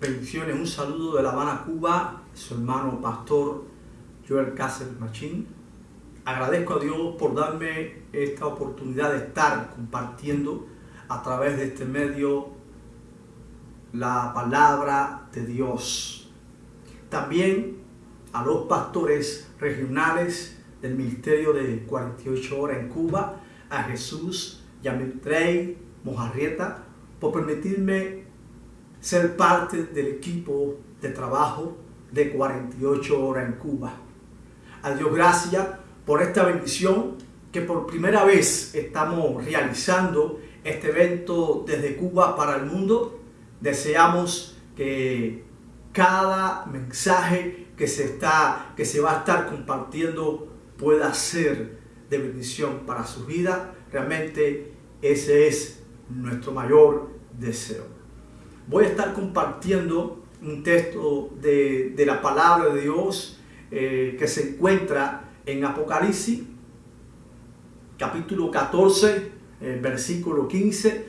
Bendiciones, un saludo de La Habana, Cuba, su hermano pastor Joel Cáceres Machín. Agradezco a Dios por darme esta oportunidad de estar compartiendo a través de este medio la palabra de Dios. También a los pastores regionales del Ministerio de 48 Horas en Cuba, a Jesús, Yamitrey, Mojarrieta, por permitirme ser parte del equipo de trabajo de 48 horas en Cuba. A Dios gracias por esta bendición que por primera vez estamos realizando este evento desde Cuba para el mundo. Deseamos que cada mensaje que se, está, que se va a estar compartiendo pueda ser de bendición para su vida. Realmente ese es nuestro mayor deseo voy a estar compartiendo un texto de, la palabra de Dios eh, que se encuentra en Apocalipsis, capítulo 14, eh, versículo 15.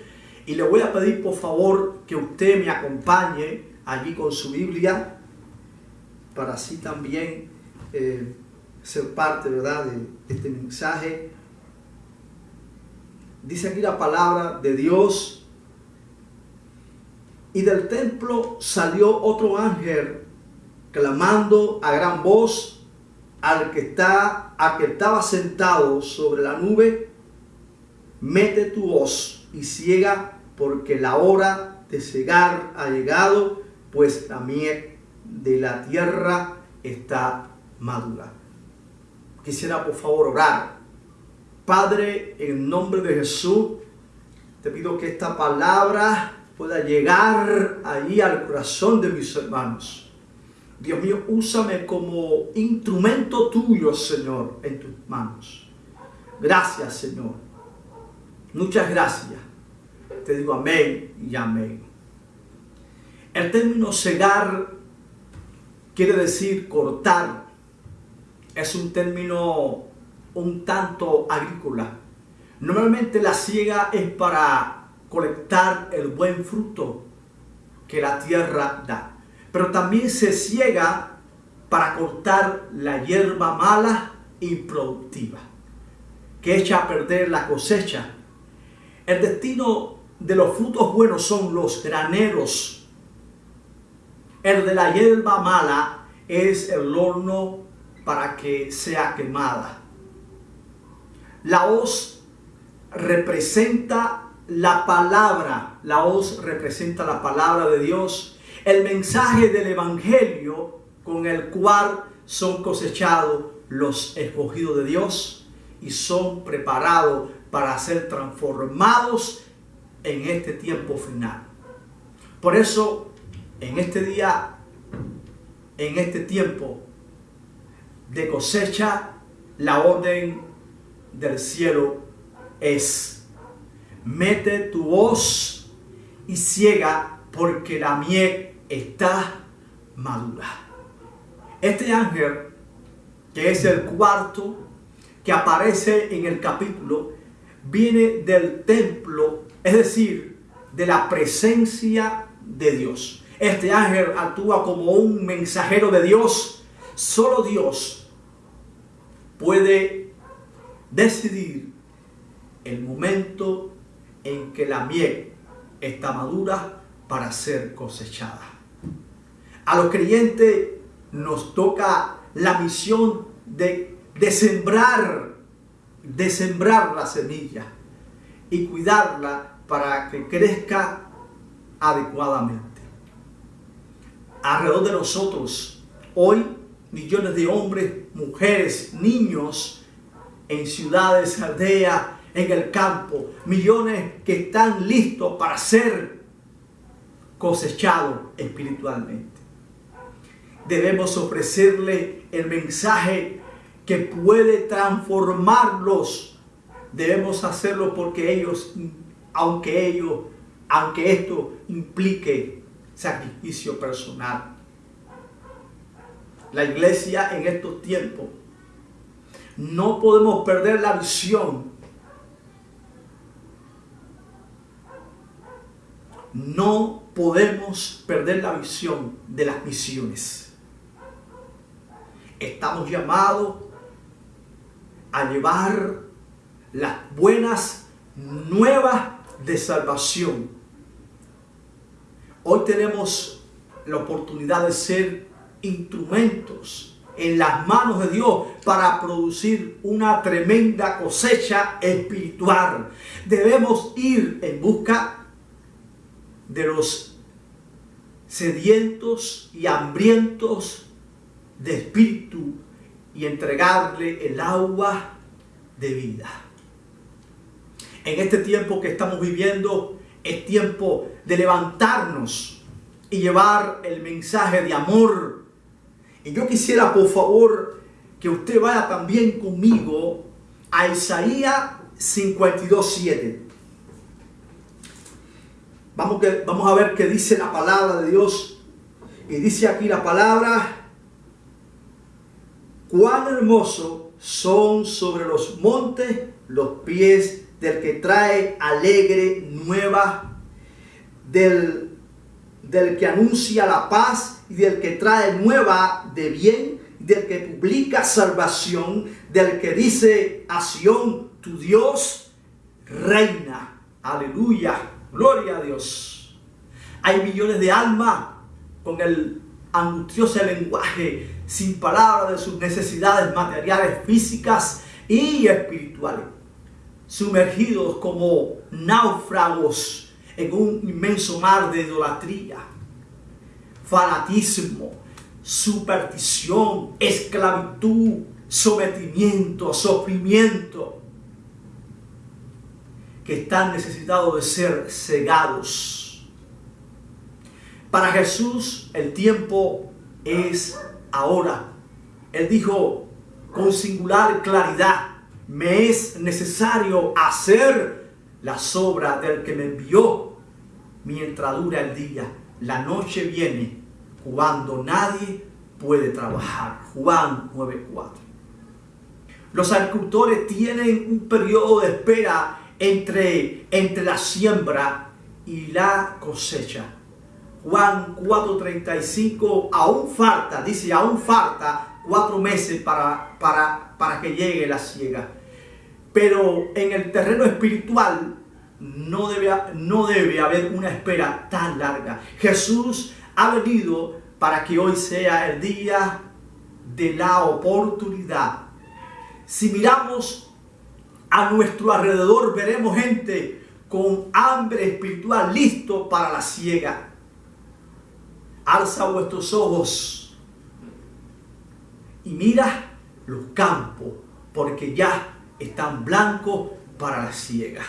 Y le voy a pedir por favor que usted me acompañe allí con su Biblia para así también eh, ser parte ¿verdad? de este mensaje. Dice aquí la palabra de Dios y del templo salió otro ángel clamando a gran voz al que, está, a que estaba sentado sobre la nube, mete tu voz y ciega porque la hora de cegar ha llegado, pues la miel de la tierra está madura. Quisiera por favor orar. Padre, en nombre de Jesús, te pido que esta palabra pueda llegar ahí al corazón de mis hermanos. Dios mío, úsame como instrumento tuyo, Señor, en tus manos. Gracias, Señor. Muchas gracias. Te digo amén y amén. El término cegar quiere decir cortar. Es un término un tanto agrícola. Normalmente la ciega es para colectar el buen fruto que la tierra da. Pero también se ciega para cortar la hierba mala y productiva, que echa a perder la cosecha. El destino de los frutos buenos son los graneros. El de la hierba mala es el horno para que sea quemada. La hoz representa la palabra, la hoz representa la palabra de Dios, el mensaje del Evangelio con el cual son cosechados los escogidos de Dios y son preparados para ser transformados en este tiempo final. Por eso, en este día, en este tiempo de cosecha, la orden del cielo es mete tu voz y ciega porque la miel está madura. Este ángel, que es el cuarto que aparece en el capítulo, viene del templo, es decir, de la presencia de Dios. Este ángel actúa como un mensajero de Dios. Solo Dios puede decidir el momento en que la miel está madura para ser cosechada. A los creyentes nos toca la misión de, de sembrar, de sembrar la semilla y cuidarla para que crezca adecuadamente. Alrededor de nosotros, hoy, millones de hombres, mujeres, niños, en ciudades, aldeas, en el campo, millones que están listos para ser cosechados espiritualmente. Debemos ofrecerle el mensaje que puede transformarlos. Debemos hacerlo porque ellos, aunque ellos, aunque esto implique sacrificio personal. La iglesia en estos tiempos no podemos perder la visión no podemos perder la visión de las misiones. Estamos llamados a llevar las buenas nuevas de salvación. Hoy tenemos la oportunidad de ser instrumentos en las manos de Dios para producir una tremenda cosecha espiritual. Debemos ir en busca de los sedientos y hambrientos de espíritu y entregarle el agua de vida. En este tiempo que estamos viviendo es tiempo de levantarnos y llevar el mensaje de amor. Y yo quisiera, por favor, que usted vaya también conmigo a Isaías 52.7. Vamos, vamos a ver qué dice la palabra de Dios. Y dice aquí la palabra, cuán hermoso son sobre los montes los pies del que trae alegre nueva, del, del que anuncia la paz y del que trae nueva de bien, del que publica salvación, del que dice a Sión, tu Dios reina. Aleluya, gloria a Dios. Hay millones de almas con el angustioso lenguaje sin palabras de sus necesidades materiales, físicas y espirituales sumergidos como náufragos en un inmenso mar de idolatría, fanatismo, superstición, esclavitud, sometimiento, sufrimiento, que están necesitados de ser cegados. Para Jesús el tiempo es ahora. Él dijo con singular claridad, me es necesario hacer la obras del que me envió mientras dura el día. La noche viene cuando nadie puede trabajar. Juan 9.4. Los agricultores tienen un periodo de espera entre, entre la siembra y la cosecha. Juan 4.35, aún falta, dice, aún falta cuatro meses para, para, para que llegue la siega. Pero en el terreno espiritual no debe, no debe haber una espera tan larga. Jesús ha venido para que hoy sea el día de la oportunidad. Si miramos a nuestro alrededor, veremos gente con hambre espiritual listo para la ciega. Alza vuestros ojos y mira los campos, porque ya están blancos para la ciega.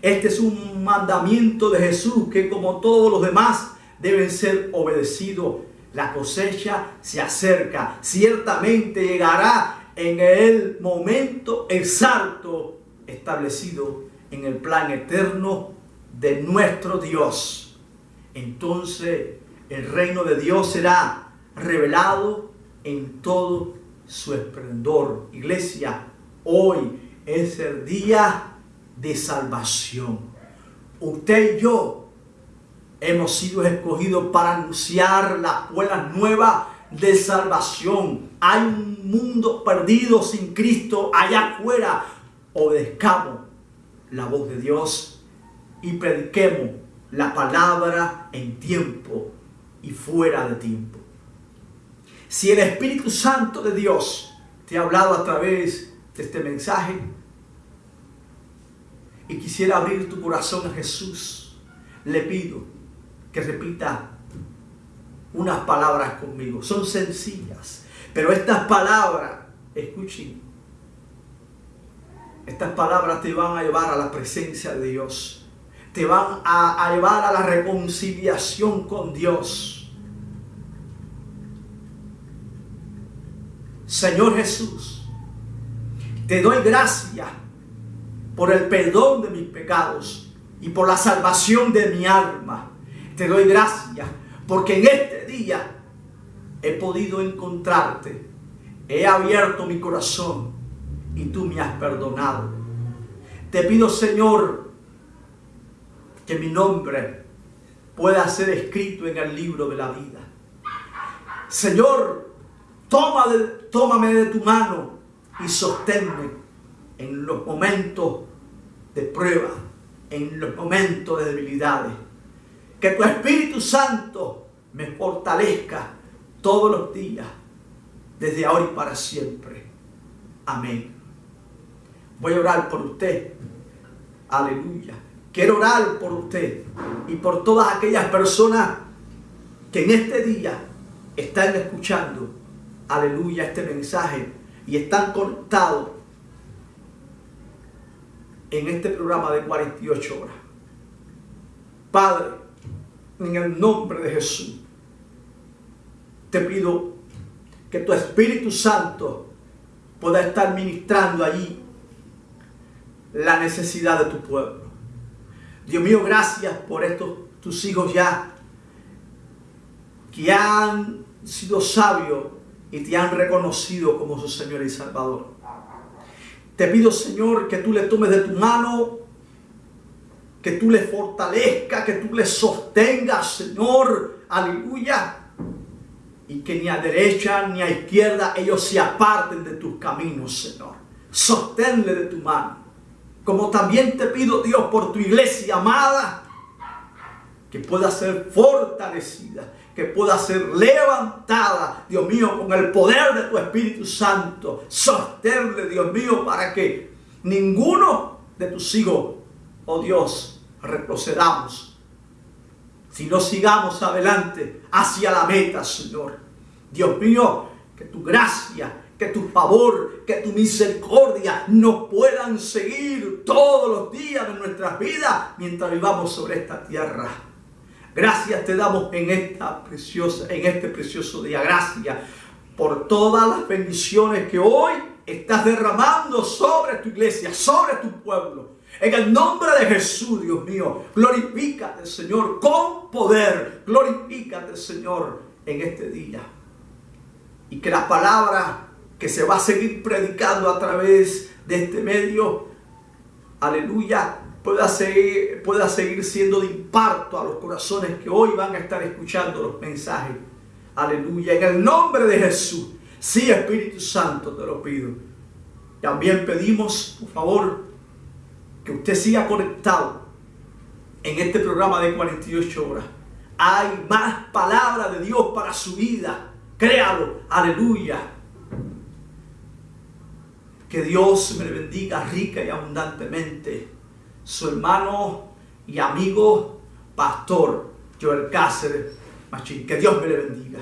Este es un mandamiento de Jesús que como todos los demás deben ser obedecidos. La cosecha se acerca. Ciertamente llegará en el momento exacto establecido en el plan eterno de nuestro Dios. Entonces el reino de Dios será revelado en todo su esplendor. Iglesia, Hoy es el día de salvación. Usted y yo hemos sido escogidos para anunciar las buenas nuevas de salvación. Hay un mundo perdido sin Cristo allá afuera. Obedezcamos la voz de Dios y prediquemos la palabra en tiempo y fuera de tiempo. Si el Espíritu Santo de Dios te ha hablado a través de este mensaje y quisiera abrir tu corazón a Jesús, le pido que repita unas palabras conmigo. Son sencillas, pero estas palabras, escuchen, estas palabras te van a llevar a la presencia de Dios. Te van a, a llevar a la reconciliación con Dios. Señor Jesús, te doy gracias por el perdón de mis pecados y por la salvación de mi alma. Te doy gracias porque en este día he podido encontrarte. He abierto mi corazón y tú me has perdonado. Te pido, Señor, que mi nombre pueda ser escrito en el libro de la vida. Señor, toma tómame de tu mano y sosténme en los momentos de prueba, en los momentos de debilidades. Que tu Espíritu Santo me fortalezca todos los días, desde ahora y para siempre. Amén. Voy a orar por usted. Aleluya. Quiero orar por usted y por todas aquellas personas que en este día están escuchando, aleluya, este mensaje y están conectados en este programa de 48 horas. Padre, en el nombre de Jesús, te pido que tu Espíritu Santo pueda estar ministrando allí la necesidad de tu pueblo. Dios mío, gracias por estos tus hijos ya que han sido sabios y te han reconocido como su Señor y Salvador. Te pido, Señor, que tú le tomes de tu mano, que tú le fortalezcas, que tú le sostengas, Señor, aleluya. Y que ni a derecha ni a izquierda ellos se aparten de tus caminos, Señor. Sosténle de tu mano. Como también te pido, Dios, por tu iglesia amada, que pueda ser fortalecida, que pueda ser levantada, Dios mío, con el poder de tu Espíritu Santo. Sostenle, Dios mío, para que ninguno de tus hijos, oh Dios, retrocedamos, sino sigamos adelante hacia la meta, Señor. Dios mío, que tu gracia, que tu favor, que tu misericordia nos puedan seguir todos los días de nuestras vidas mientras vivamos sobre esta tierra. Gracias te damos en, esta preciosa, en este precioso día. Gracias por todas las bendiciones que hoy estás derramando sobre tu iglesia, sobre tu pueblo. En el nombre de Jesús, Dios mío, glorifícate, Señor, con poder. Glorifícate, Señor, en este día. Y que la palabra que se va a seguir predicando a través de este medio, aleluya, pueda seguir, pueda seguir siendo de impacto a los corazones que hoy van a estar escuchando los mensajes. Aleluya. En el nombre de Jesús. Sí, Espíritu Santo, te lo pido. También pedimos, por favor, que usted siga conectado en este programa de 48 horas. Hay más palabra de Dios para su vida. Créalo. Aleluya. Que Dios me bendiga rica y abundantemente su hermano y amigo pastor Joel Cáceres Machín. Que Dios me le bendiga.